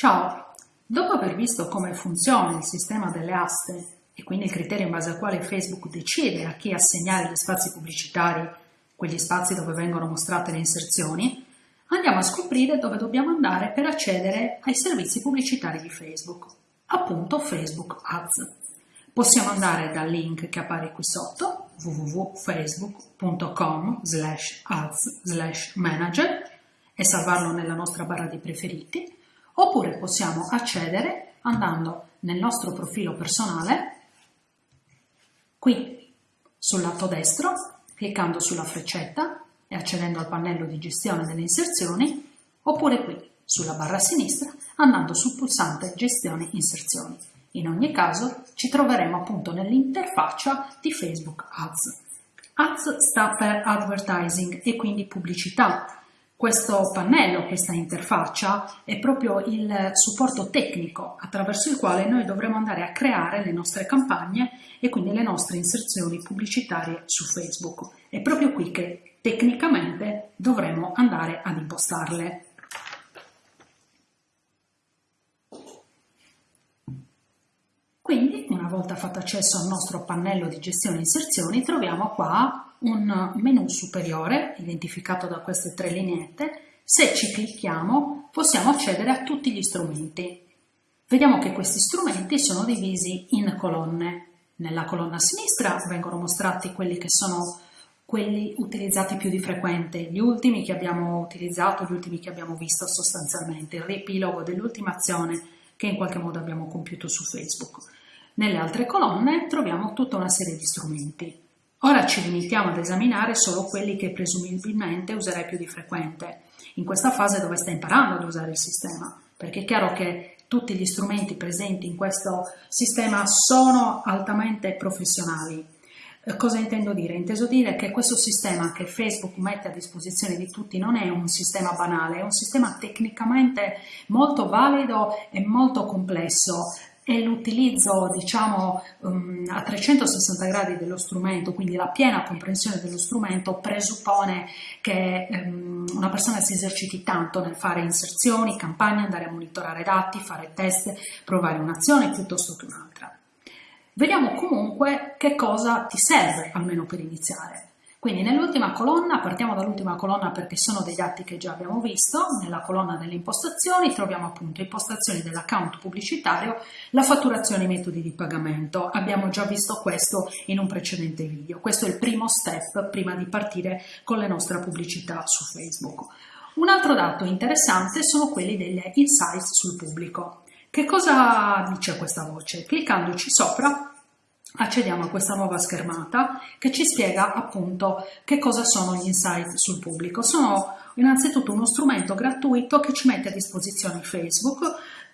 Ciao! Dopo aver visto come funziona il sistema delle aste e quindi il criterio in base al quale Facebook decide a chi assegnare gli spazi pubblicitari, quegli spazi dove vengono mostrate le inserzioni, andiamo a scoprire dove dobbiamo andare per accedere ai servizi pubblicitari di Facebook, appunto Facebook Ads. Possiamo andare dal link che appare qui sotto, www.facebook.com slash ads slash manager e salvarlo nella nostra barra di preferiti, oppure possiamo accedere andando nel nostro profilo personale, qui sul lato destro, cliccando sulla freccetta e accedendo al pannello di gestione delle inserzioni, oppure qui sulla barra sinistra andando sul pulsante gestione inserzioni. In ogni caso ci troveremo appunto nell'interfaccia di Facebook Ads. Ads sta per Advertising e quindi pubblicità, questo pannello, questa interfaccia, è proprio il supporto tecnico attraverso il quale noi dovremo andare a creare le nostre campagne e quindi le nostre inserzioni pubblicitarie su Facebook. È proprio qui che tecnicamente dovremo andare ad impostarle. Quindi, una volta fatto accesso al nostro pannello di gestione inserzioni, troviamo qua un menu superiore identificato da queste tre lineette, se ci clicchiamo possiamo accedere a tutti gli strumenti. Vediamo che questi strumenti sono divisi in colonne. Nella colonna sinistra vengono mostrati quelli che sono quelli utilizzati più di frequente, gli ultimi che abbiamo utilizzato, gli ultimi che abbiamo visto sostanzialmente, il riepilogo dell'ultima azione che in qualche modo abbiamo compiuto su Facebook. Nelle altre colonne troviamo tutta una serie di strumenti. Ora ci limitiamo ad esaminare solo quelli che presumibilmente userai più di frequente, in questa fase dove stai imparando ad usare il sistema, perché è chiaro che tutti gli strumenti presenti in questo sistema sono altamente professionali. Eh, cosa intendo dire? Inteso dire che questo sistema che Facebook mette a disposizione di tutti non è un sistema banale, è un sistema tecnicamente molto valido e molto complesso, e l'utilizzo diciamo um, a 360 gradi dello strumento, quindi la piena comprensione dello strumento presuppone che um, una persona si eserciti tanto nel fare inserzioni, campagne, andare a monitorare dati, fare test, provare un'azione piuttosto che un'altra. Vediamo comunque che cosa ti serve almeno per iniziare. Quindi nell'ultima colonna, partiamo dall'ultima colonna perché sono dei dati che già abbiamo visto, nella colonna delle impostazioni troviamo appunto impostazioni dell'account pubblicitario, la fatturazione e i metodi di pagamento. Abbiamo già visto questo in un precedente video. Questo è il primo step prima di partire con le nostre pubblicità su Facebook. Un altro dato interessante sono quelli degli insights sul pubblico. Che cosa dice questa voce? Cliccandoci sopra accediamo a questa nuova schermata che ci spiega appunto che cosa sono gli insight sul pubblico. Sono innanzitutto uno strumento gratuito che ci mette a disposizione Facebook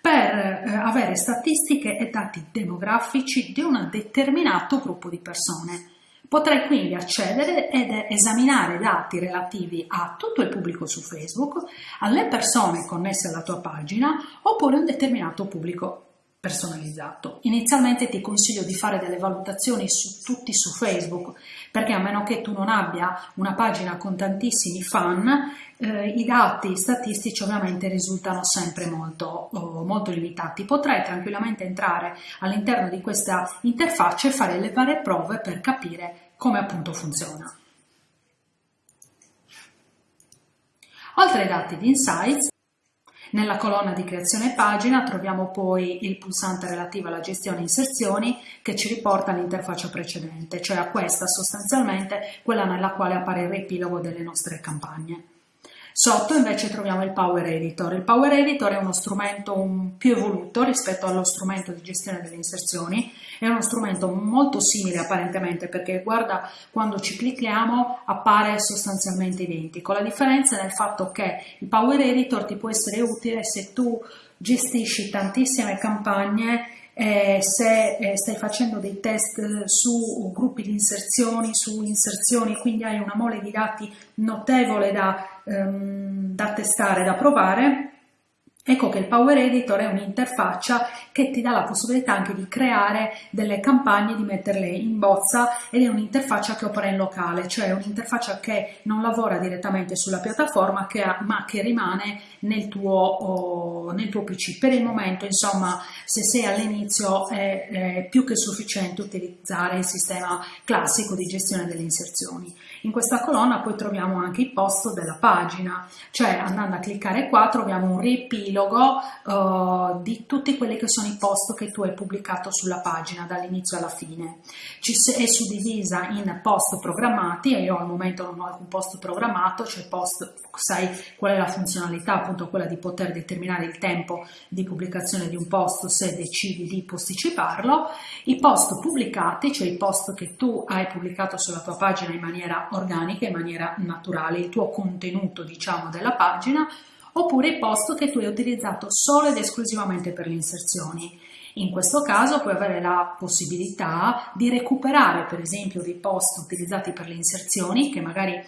per eh, avere statistiche e dati demografici di un determinato gruppo di persone. Potrai quindi accedere ed esaminare dati relativi a tutto il pubblico su Facebook, alle persone connesse alla tua pagina oppure a un determinato pubblico personalizzato. Inizialmente ti consiglio di fare delle valutazioni su tutti su Facebook, perché a meno che tu non abbia una pagina con tantissimi fan, eh, i dati statistici ovviamente risultano sempre molto, oh, molto limitati. Potrai tranquillamente entrare all'interno di questa interfaccia e fare le varie prove per capire come appunto funziona. Oltre ai dati di Insights, nella colonna di creazione pagina troviamo poi il pulsante relativo alla gestione inserzioni che ci riporta all'interfaccia precedente, cioè a questa sostanzialmente quella nella quale appare il riepilogo delle nostre campagne. Sotto invece troviamo il Power Editor. Il Power Editor è uno strumento un più evoluto rispetto allo strumento di gestione delle inserzioni, è uno strumento molto simile apparentemente perché guarda quando ci clicchiamo appare sostanzialmente identico. La differenza è nel fatto che il Power Editor ti può essere utile se tu gestisci tantissime campagne eh, se eh, stai facendo dei test su gruppi di inserzioni, su inserzioni, quindi hai una mole di dati notevole da, ehm, da testare, da provare, Ecco che il Power Editor è un'interfaccia che ti dà la possibilità anche di creare delle campagne, di metterle in bozza ed è un'interfaccia che opera in locale, cioè un'interfaccia che non lavora direttamente sulla piattaforma che ha, ma che rimane nel tuo, oh, nel tuo PC. Per il momento, insomma, se sei all'inizio è, è più che sufficiente utilizzare il sistema classico di gestione delle inserzioni. In questa colonna poi troviamo anche i post della pagina, cioè andando a cliccare qua troviamo un riepilogo riepilogo uh, di tutti quelli che sono i post che tu hai pubblicato sulla pagina dall'inizio alla fine. Ci è suddivisa in post programmati e io al momento non ho alcun post programmato, cioè post, sai qual è la funzionalità, appunto quella di poter determinare il tempo di pubblicazione di un post se decidi di posticiparlo, i post pubblicati, cioè i post che tu hai pubblicato sulla tua pagina in maniera organica, in maniera naturale, il tuo contenuto diciamo della pagina, oppure i post che tu hai utilizzato solo ed esclusivamente per le inserzioni. In questo caso puoi avere la possibilità di recuperare per esempio dei post utilizzati per le inserzioni che magari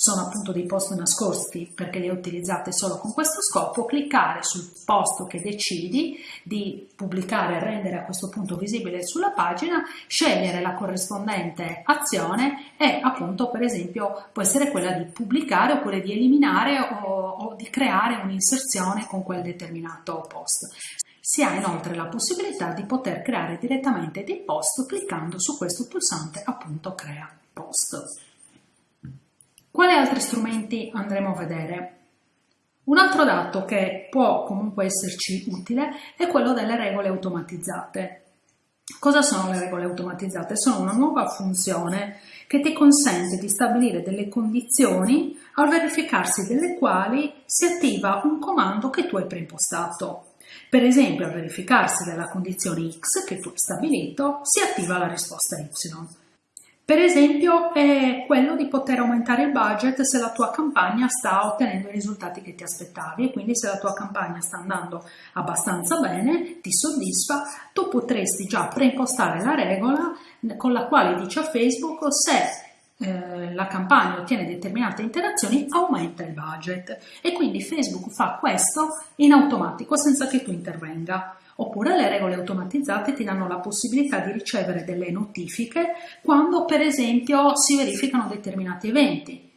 sono appunto dei post nascosti perché li hai utilizzati solo con questo scopo, cliccare sul post che decidi di pubblicare e rendere a questo punto visibile sulla pagina, scegliere la corrispondente azione e appunto per esempio può essere quella di pubblicare oppure di eliminare o, o di creare un'inserzione con quel determinato post. Si ha inoltre la possibilità di poter creare direttamente dei post cliccando su questo pulsante appunto crea post. Quali altri strumenti andremo a vedere? Un altro dato che può comunque esserci utile è quello delle regole automatizzate. Cosa sono le regole automatizzate? Sono una nuova funzione che ti consente di stabilire delle condizioni al verificarsi delle quali si attiva un comando che tu hai preimpostato. Per esempio, al verificarsi della condizione x che tu hai stabilito, si attiva la risposta y. Per esempio è quello di poter aumentare il budget se la tua campagna sta ottenendo i risultati che ti aspettavi e quindi se la tua campagna sta andando abbastanza bene, ti soddisfa, tu potresti già preimpostare la regola con la quale dice a Facebook se eh, la campagna ottiene determinate interazioni aumenta il budget e quindi Facebook fa questo in automatico senza che tu intervenga. Oppure le regole automatizzate ti danno la possibilità di ricevere delle notifiche quando per esempio si verificano determinati eventi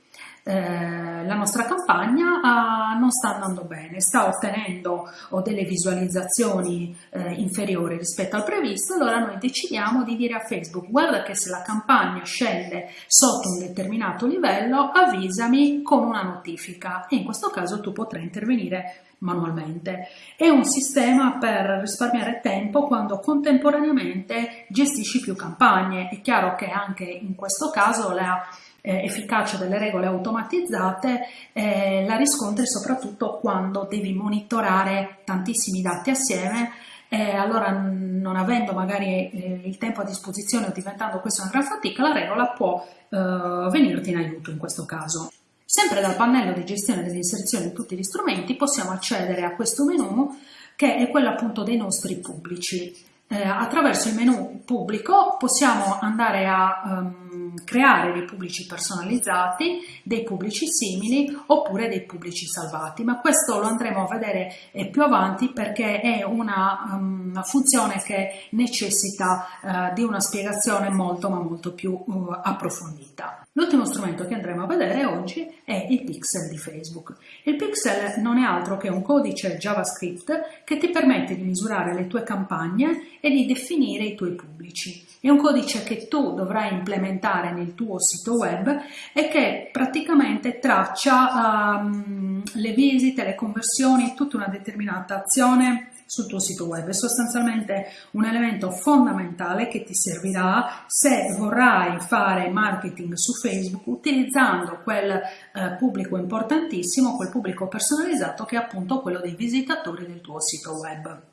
eh, la nostra campagna ah, non sta andando bene, sta ottenendo delle visualizzazioni eh, inferiori rispetto al previsto, allora noi decidiamo di dire a Facebook guarda che se la campagna scende sotto un determinato livello avvisami con una notifica e in questo caso tu potrai intervenire manualmente. È un sistema per risparmiare tempo quando contemporaneamente gestisci più campagne. È chiaro che anche in questo caso la eh, efficacia delle regole automatizzate eh, la riscontri soprattutto quando devi monitorare tantissimi dati assieme eh, allora non avendo magari eh, il tempo a disposizione o diventando questa una gran fatica, la regola può eh, venirti in aiuto in questo caso. Sempre dal pannello di gestione delle inserzioni di tutti gli strumenti possiamo accedere a questo menu che è quello appunto dei nostri pubblici. Eh, attraverso il menu pubblico possiamo andare a um, creare dei pubblici personalizzati, dei pubblici simili oppure dei pubblici salvati, ma questo lo andremo a vedere eh, più avanti perché è una, um, una funzione che necessita uh, di una spiegazione molto ma molto più uh, approfondita. L'ultimo strumento che andremo a vedere oggi è il pixel di Facebook. Il pixel non è altro che un codice JavaScript che ti permette di misurare le tue campagne e di definire i tuoi pubblici. È un codice che tu dovrai implementare nel tuo sito web e che praticamente traccia um, le visite, le conversioni, tutta una determinata azione sul tuo sito web. È sostanzialmente un elemento fondamentale che ti servirà se vorrai fare marketing su Facebook utilizzando quel eh, pubblico importantissimo, quel pubblico personalizzato che è appunto quello dei visitatori del tuo sito web.